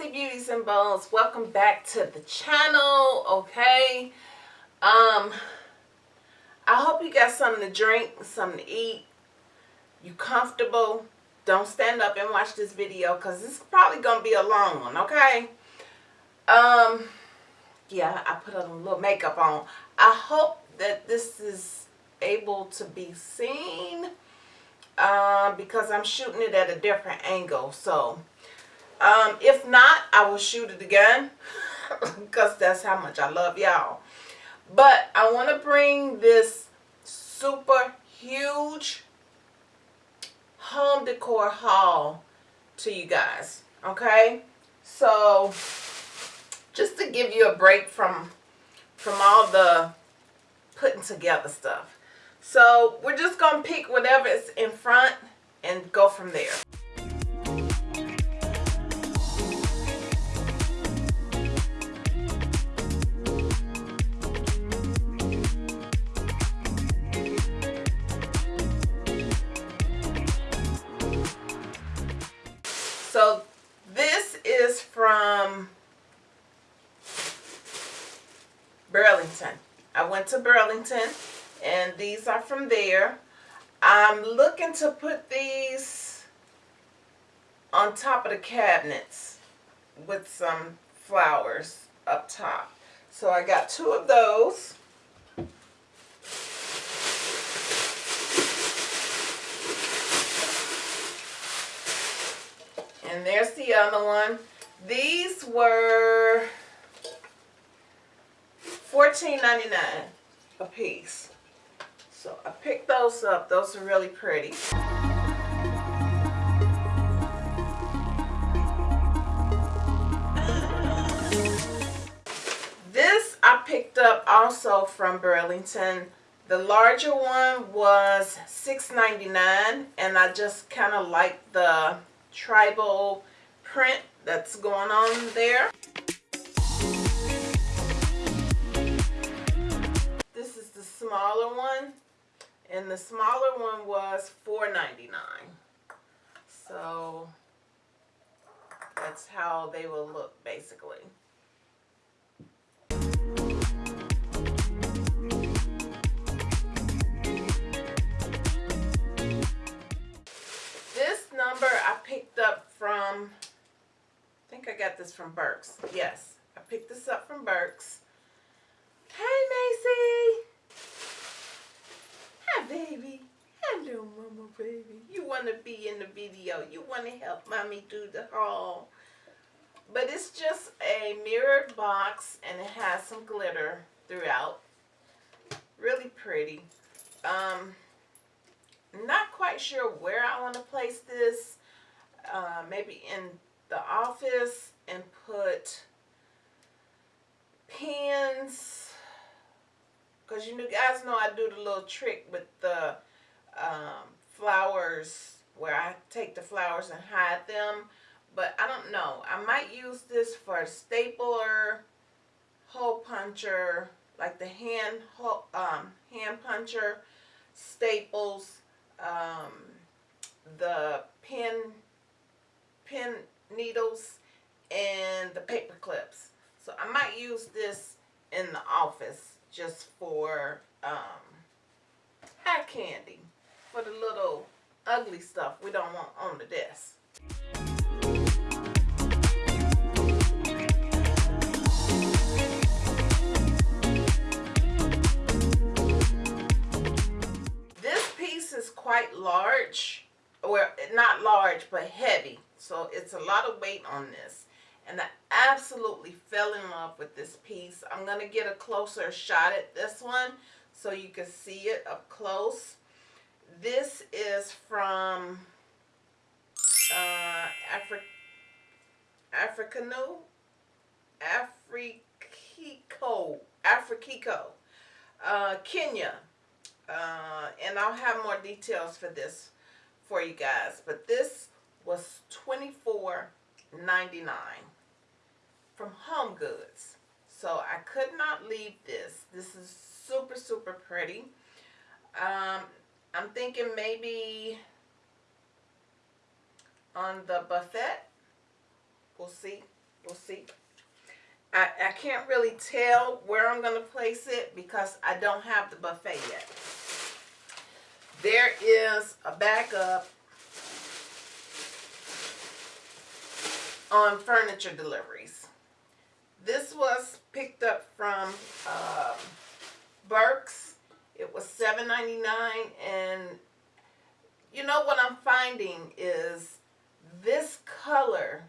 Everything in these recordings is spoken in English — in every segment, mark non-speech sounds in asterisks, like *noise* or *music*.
Comfortables. Welcome back to the channel, okay? Um, I hope you got something to drink, something to eat. You comfortable. Don't stand up and watch this video because is probably to be a long one, okay? Um, yeah, I put a little makeup on. I hope that this is able to be seen uh, because I'm shooting it at a different angle. So, um, if not, I will shoot it again *laughs* because that's how much I love y'all. But I want to bring this super huge home decor haul to you guys. Okay? So, just to give you a break from from all the putting together stuff. So we're just going to pick whatever is in front and go from there. And these are from there. I'm looking to put these on top of the cabinets with some flowers up top. So I got two of those. And there's the other one. These were $14.99 a piece. So I picked those up. Those are really pretty. This I picked up also from Burlington. The larger one was $6.99 and I just kind of like the tribal print that's going on there. Smaller one and the smaller one was $4.99 so that's how they will look basically. This number I picked up from I think I got this from Burke's yes I picked this up from Burke's hey Macy Hi, baby. Hello, mama, baby. You want to be in the video. You want to help mommy do the haul. But it's just a mirrored box, and it has some glitter throughout. Really pretty. Um, not quite sure where I want to place this. Uh, maybe in the office and put pins because you guys know I do the little trick with the um, flowers where I take the flowers and hide them. But I don't know. I might use this for a stapler, hole puncher, like the hand um, hand puncher, staples, um, the pin, pin needles, and the paper clips. So I might use this in the office just for um, eye candy for the little ugly stuff we don't want on the desk. This piece is quite large, or not large but heavy, so it's a lot of weight on this and I absolutely fell in love with this piece. I'm going to get a closer shot at this one so you can see it up close. This is from uh, Afri Africano, Afrikiko, Afrikiko, uh, Kenya. Uh, and I'll have more details for this for you guys. But this was $24.99 from Home Goods. So I could not leave this. This is super, super pretty. Um, I'm thinking maybe on the buffet. We'll see. We'll see. I, I can't really tell where I'm going to place it because I don't have the buffet yet. There is a backup on furniture deliveries. This was picked up from um. It was $7.99 and you know what I'm finding is this color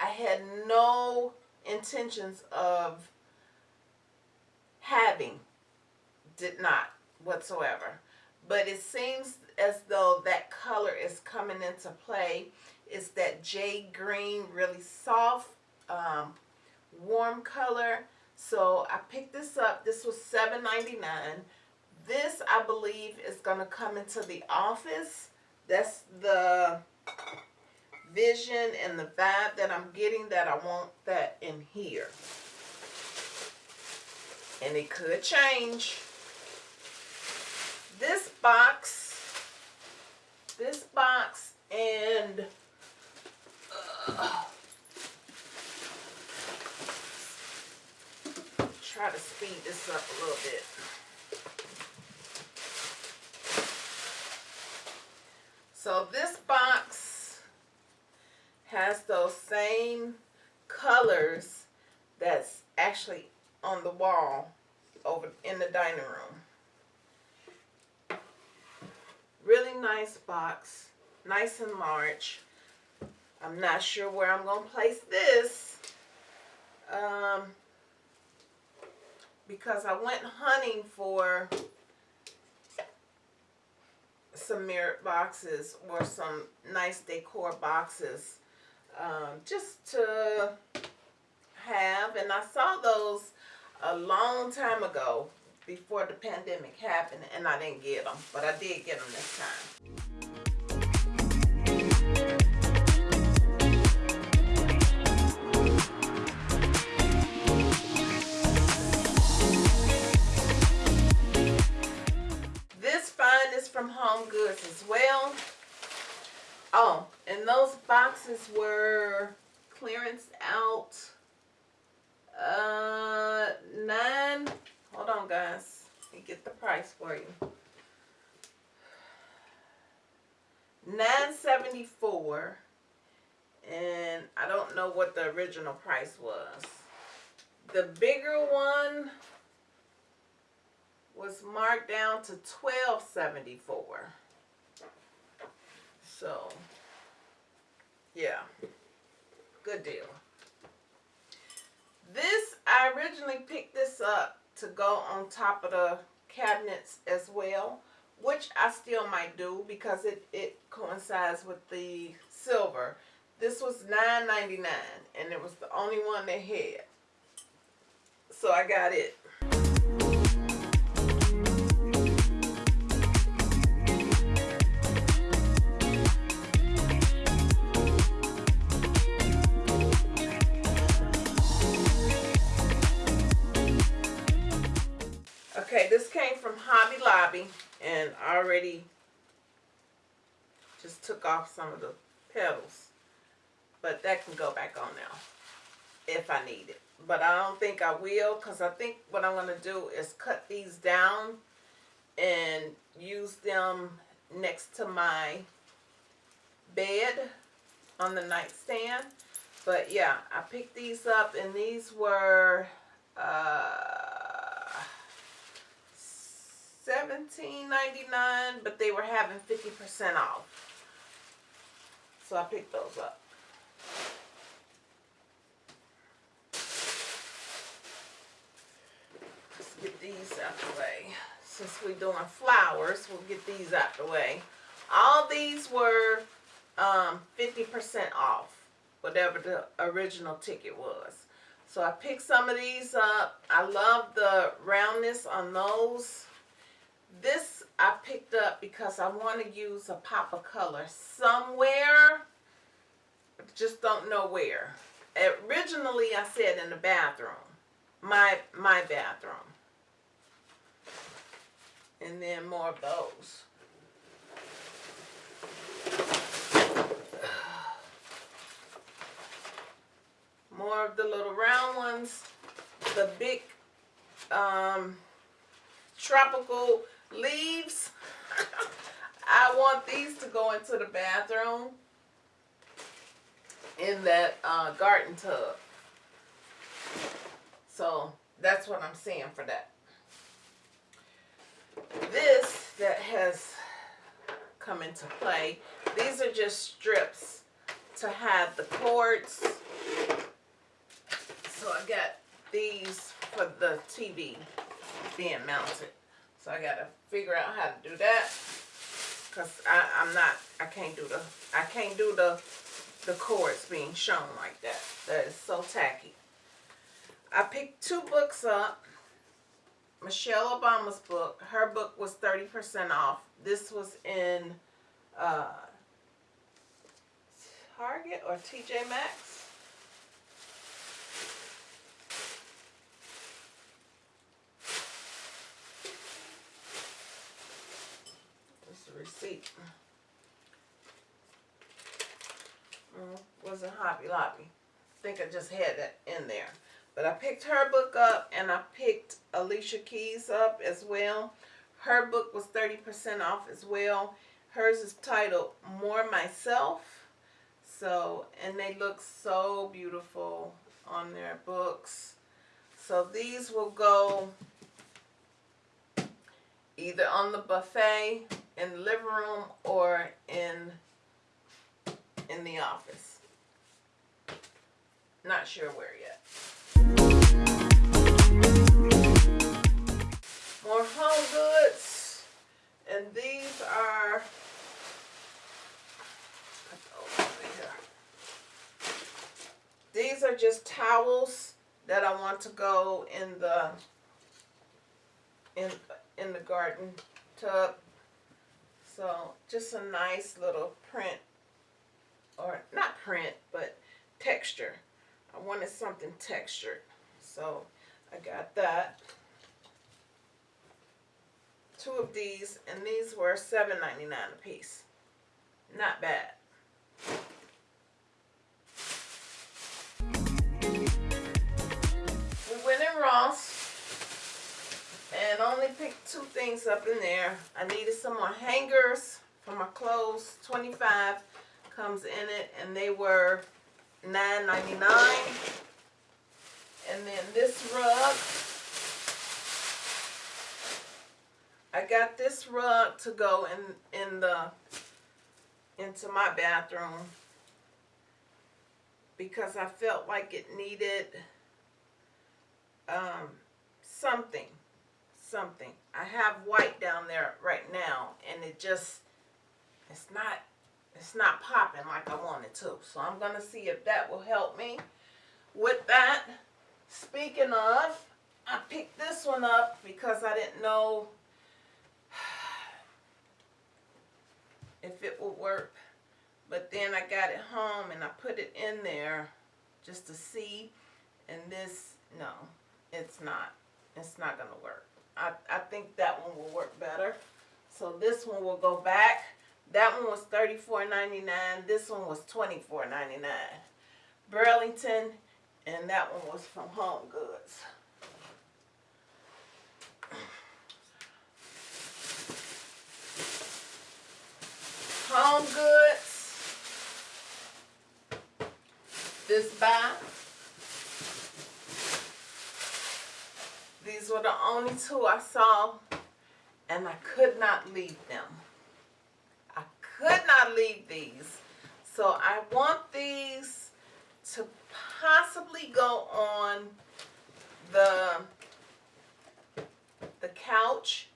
I had no intentions of having did not whatsoever but it seems as though that color is coming into play it's that jade green really soft um, warm color so I picked this up this was $7.99 this I believe is going to come into the office that's the vision and the vibe that I'm getting that I want that in here. And it could change. This box, this box and uh, try to speed this up a little bit. So this box has those same colors that's actually on the wall over in the dining room. Really nice box, nice and large. I'm not sure where I'm going to place this um, because I went hunting for some mirrored boxes or some nice decor boxes um, just to have. And I saw those a long time ago before the pandemic happened and I didn't get them. But I did get them this time. Boxes were clearance out. Uh nine hold on guys. Let me get the price for you. 974 and I don't know what the original price was. The bigger one was marked down to 1274 so, yeah, good deal. This, I originally picked this up to go on top of the cabinets as well, which I still might do because it, it coincides with the silver. This was $9.99 and it was the only one they had. So I got it. Came from Hobby Lobby and already just took off some of the petals. But that can go back on now if I need it. But I don't think I will because I think what I'm going to do is cut these down and use them next to my bed on the nightstand. But yeah, I picked these up and these were uh, $17.99, but they were having 50% off. So I picked those up. Let's get these out the way. Since we're doing flowers, we'll get these out the way. All these were 50% um, off, whatever the original ticket was. So I picked some of these up. I love the roundness on those. This I picked up because I want to use a pop of color somewhere. Just don't know where. Originally I said in the bathroom. My, my bathroom. And then more of those. More of the little round ones. The big um, tropical leaves. *laughs* I want these to go into the bathroom in that uh, garden tub. So that's what I'm seeing for that. This that has come into play, these are just strips to have the cords. So I got these for the TV being mounted. So I gotta figure out how to do that. Cause I, I'm not, I can't do the, I can't do the, the cords being shown like that. That is so tacky. I picked two books up. Michelle Obama's book. Her book was 30% off. This was in uh, Target or TJ Maxx. That's the receipt. Mm, wasn't Hobby Lobby. I think I just had that in there. But I picked her book up and I picked Alicia Keys up as well. Her book was 30% off as well. Hers is titled More Myself. So, and they look so beautiful on their books. So these will go either on the buffet in the living room or in in the office. Not sure where yet. More home goods. And these are these are just towels that I want to go in the in in the garden tub. So just a nice little print or not print but texture. I wanted something textured. So I got that. Two of these and these were $7.99 a piece. Not bad. We went in Ross and only picked two things up in there. I needed some more hangers for my clothes. 25 comes in it and they were $9.99. And then this rug, I got this rug to go in in the into my bathroom because I felt like it needed um, something, something. I have white down there right now, and it just it's not it's not popping like I wanted to. So I'm gonna see if that will help me with that. Speaking of, I picked this one up because I didn't know *sighs* if it would work. But then I got it home and I put it in there just to see. And this, no, it's not. It's not going to work. I, I think that one will work better. So this one will go back. That one was $34.99. This one was $24.99. Burlington and that one was from Home Goods. Home Goods. This buy. These were the only two I saw and I could not leave them. I could not leave these. So I want these to possibly go on the the couch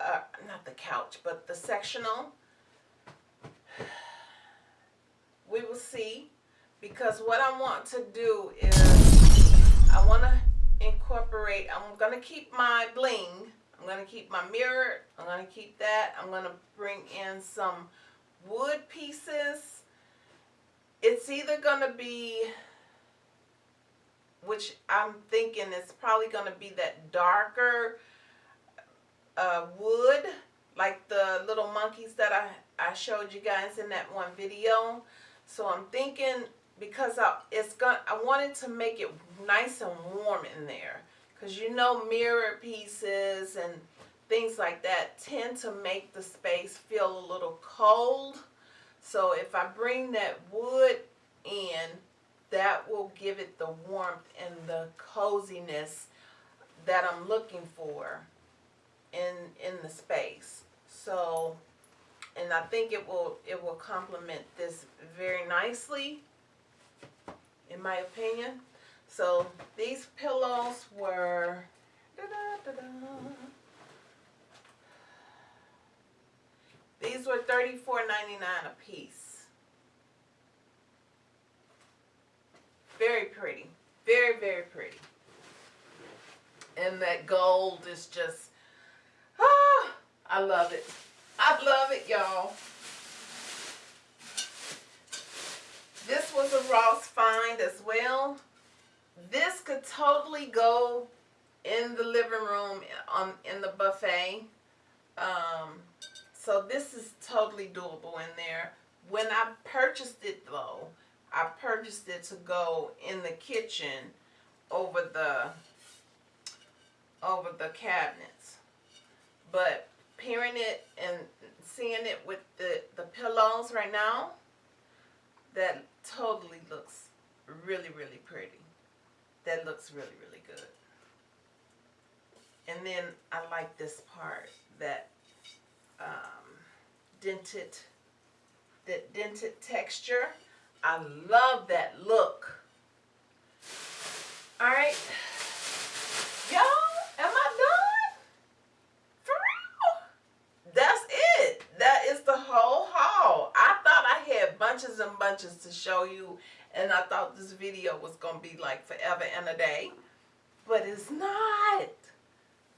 uh, not the couch but the sectional we will see because what I want to do is I want to incorporate I'm going to keep my bling I'm going to keep my mirror I'm going to keep that I'm going to bring in some wood pieces it's either going to be, which I'm thinking it's probably going to be that darker uh, wood, like the little monkeys that I, I showed you guys in that one video. So I'm thinking because I, it's going I wanted to make it nice and warm in there. Because you know mirror pieces and things like that tend to make the space feel a little cold. So if I bring that wood in that will give it the warmth and the coziness that I'm looking for in in the space. So and I think it will it will complement this very nicely in my opinion. So these pillows were da -da -da these were $34.99 a piece. Very pretty. Very, very pretty. And that gold is just, ah, I love it. I love it, y'all. This was a Ross find as well. This could totally go in the living room on in the buffet. Um, so this is totally doable in there. When I purchased it though, I purchased it to go in the kitchen over the over the cabinets. But pairing it and seeing it with the, the pillows right now, that totally looks really, really pretty. That looks really, really good. And then I like this part, that um, dented, that dented texture. I love that look. All right. Y'all, am I done? For real? That's it. That is the whole haul. I thought I had bunches and bunches to show you and I thought this video was going to be like forever and a day. But it's not.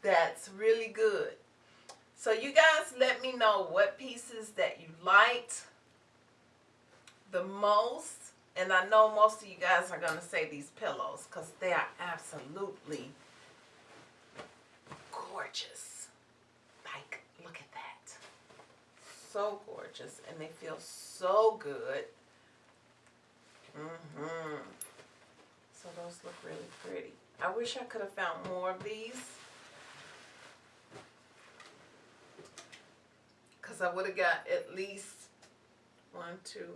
That's really good. So you guys let me know what pieces that you liked the most. And I know most of you guys are going to say these pillows because they are absolutely gorgeous. Like, look at that. So gorgeous. And they feel so good. Mm-hmm. So those look really pretty. I wish I could have found more of these. Because I would have got at least one, two,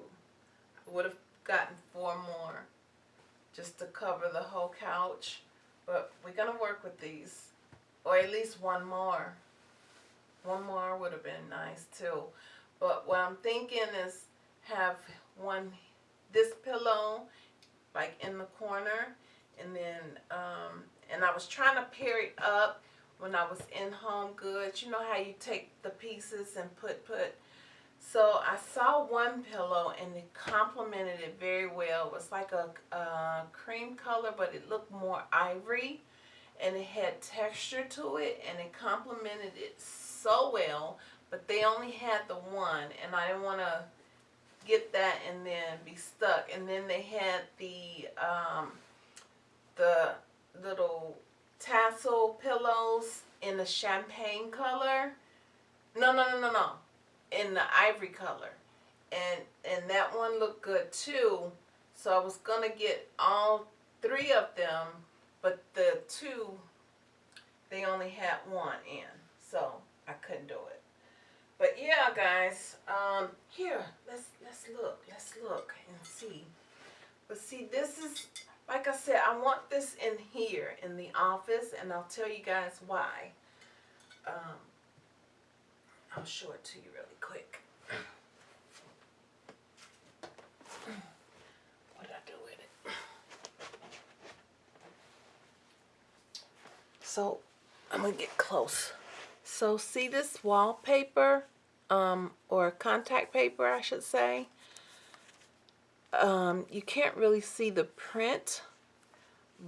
I would have gotten four more just to cover the whole couch. But we're going to work with these. Or at least one more. One more would have been nice too. But what I'm thinking is have one this pillow like in the corner and then um, and I was trying to pair it up when I was in Home Goods. You know how you take the pieces and put put. So I saw one pillow and it complemented it very well. It was like a, a cream color but it looked more ivory and it had texture to it and it complemented it so well but they only had the one and I didn't want to get that and then be stuck. And then they had the um, the little tassel pillows in the champagne color. No, no, no, no, no. In the ivory color. And and that one looked good too. So I was gonna get all three of them, but the two they only had one in. So I couldn't do it. But yeah, guys, um, here, let's let's look, let's look and see. But see, this is, like I said, I want this in here in the office, and I'll tell you guys why. Um, I'll show it to you really quick. *clears throat* What did I do with it? So, I'm going to get close. So see this wallpaper? Um, or contact paper I should say. Um, you can't really see the print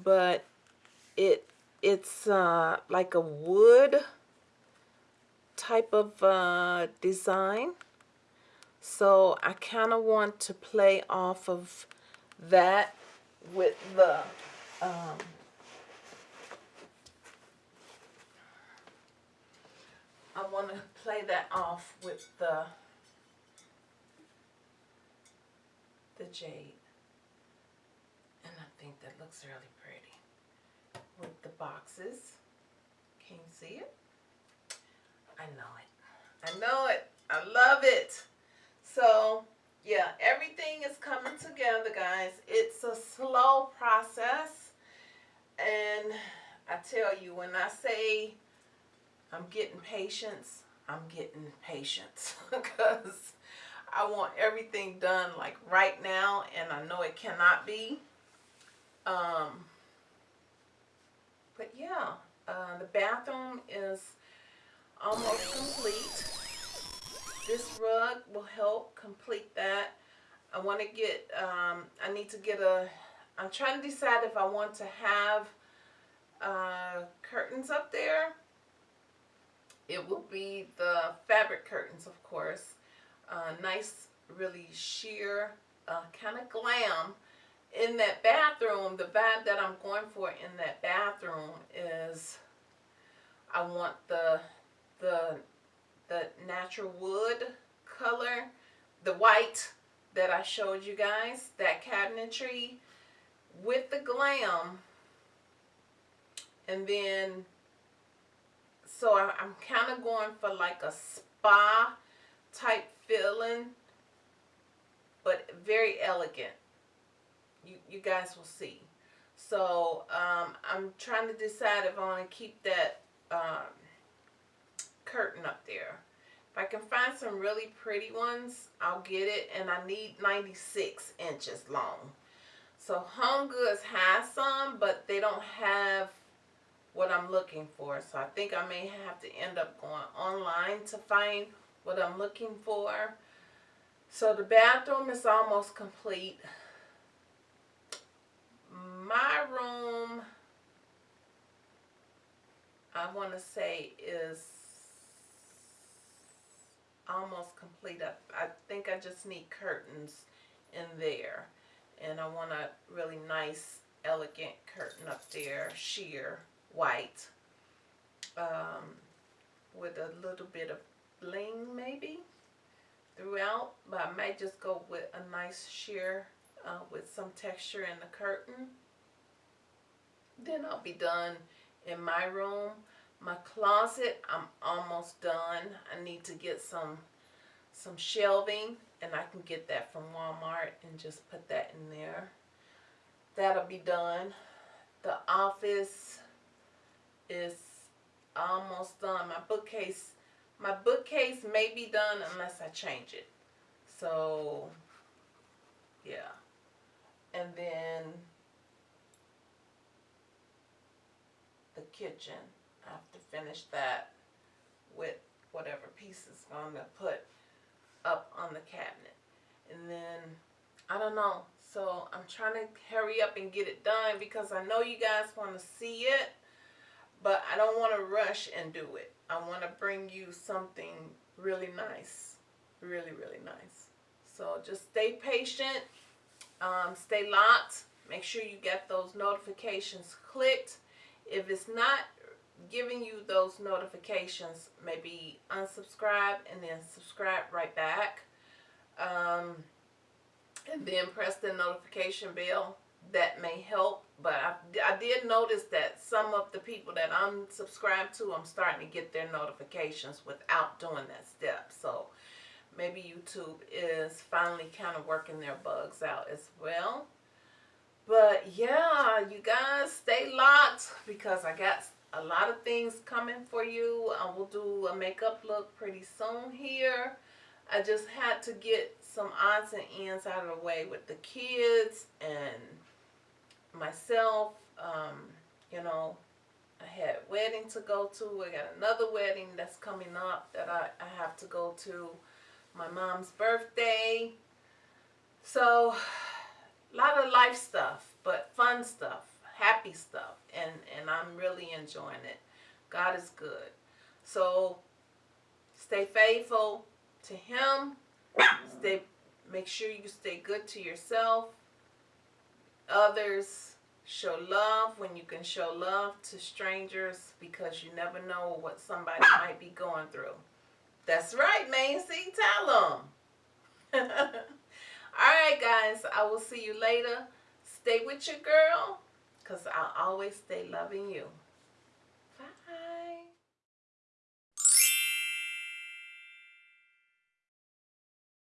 but it it's uh, like a wood type of uh, design. So I kind of want to play off of that with the um, I want to play that off with the the jade. And I think that looks really pretty. With the boxes. Can you see it? I know it. I know it. I love it. So, yeah, everything is coming together, guys. It's a slow process. And I tell you, when I say I'm getting patience, I'm getting patience. *laughs* Because I want everything done like right now. And I know it cannot be. Um, but yeah, uh, the bathroom is almost complete. This rug will help complete that. I want to get, um, I need to get a, I'm trying to decide if I want to have uh, curtains up there. It will be the fabric curtains, of course. Uh, nice, really sheer, uh, kind of glam. In that bathroom, the vibe that I'm going for in that bathroom is I want the the the natural wood color, the white that I showed you guys, that cabinetry with the glam. And then, so I, I'm kind of going for like a spa type feeling, but very elegant. You, you guys will see. So um, I'm trying to decide if I want to keep that um, curtain up there. If I can find some really pretty ones, I'll get it. And I need 96 inches long. So Home Goods has some, but they don't have what I'm looking for. So I think I may have to end up going online to find what I'm looking for. So the bathroom is almost complete. My room, I want to say is almost complete. I, I think I just need curtains in there. And I want a really nice, elegant curtain up there, sheer, white, um, with a little bit of bling maybe throughout. But I might just go with a nice sheer uh, with some texture in the curtain. Then I'll be done in my room. My closet, I'm almost done. I need to get some some shelving and I can get that from Walmart and just put that in there. That'll be done. The office is almost done. My bookcase, my bookcase may be done unless I change it. So, yeah. And then the kitchen. I have to finish that with whatever pieces I'm going to put up on the cabinet. And then, I don't know. So I'm trying to hurry up and get it done because I know you guys want to see it. But I don't want to rush and do it. I want to bring you something really nice. Really, really nice. So just stay patient. Um, stay locked. Make sure you get those notifications clicked. If it's not giving you those notifications, maybe unsubscribe and then subscribe right back. Um, and then press the notification bell. That may help. But I, I did notice that some of the people that I'm subscribed to, I'm starting to get their notifications without doing that step. So maybe YouTube is finally kind of working their bugs out as well. But yeah, you guys stay locked because I got a lot of things coming for you. I will do a makeup look pretty soon here. I just had to get some odds and ends out of the way with the kids and myself. Um, you know, I had wedding to go to. I got another wedding that's coming up that I, I have to go to. My mom's birthday. So, a *sighs* lot of life stuff, but fun stuff happy stuff and and I'm really enjoying it God is good so stay faithful to him stay make sure you stay good to yourself others show love when you can show love to strangers because you never know what somebody might be going through. That's right Macy tell them *laughs* all right guys I will see you later. Stay with your girl because I'll always stay loving you.